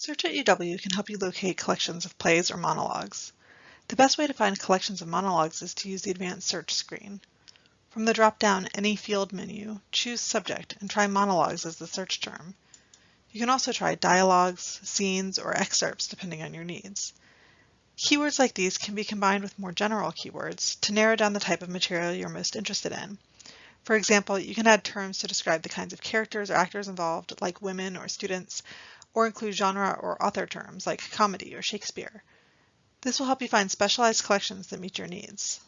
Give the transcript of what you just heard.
Search at UW can help you locate collections of plays or monologues. The best way to find collections of monologues is to use the advanced search screen. From the drop-down Any Field menu, choose Subject and try Monologues as the search term. You can also try dialogues, scenes, or excerpts depending on your needs. Keywords like these can be combined with more general keywords to narrow down the type of material you're most interested in. For example, you can add terms to describe the kinds of characters or actors involved, like women or students, or include genre or author terms like comedy or Shakespeare. This will help you find specialized collections that meet your needs.